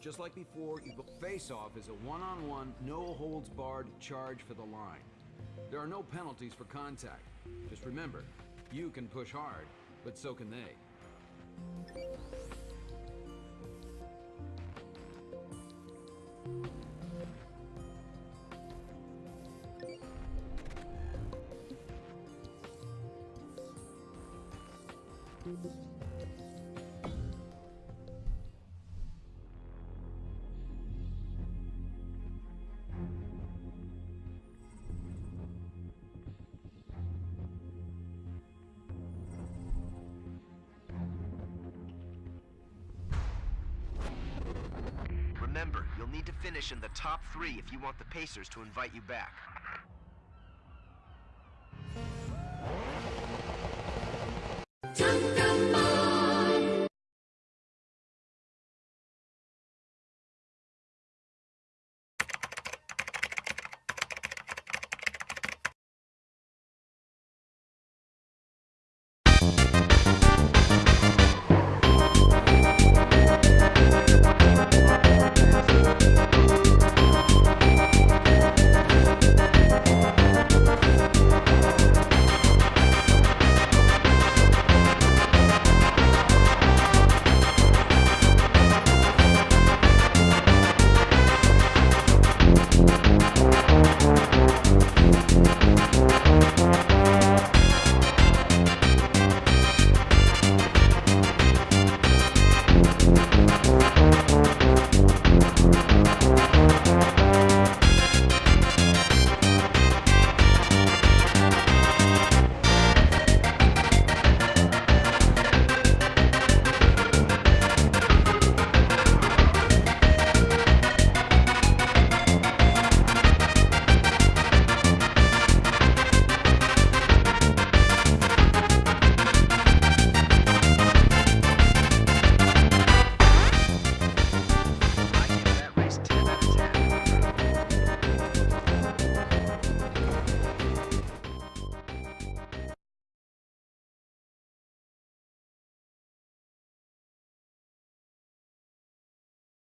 just like before, you face-off is a one-on-one, no-holds-barred charge for the line. There are no penalties for contact. Just remember, you can push hard, but so can they. Remember, you'll need to finish in the top three if you want the Pacers to invite you back.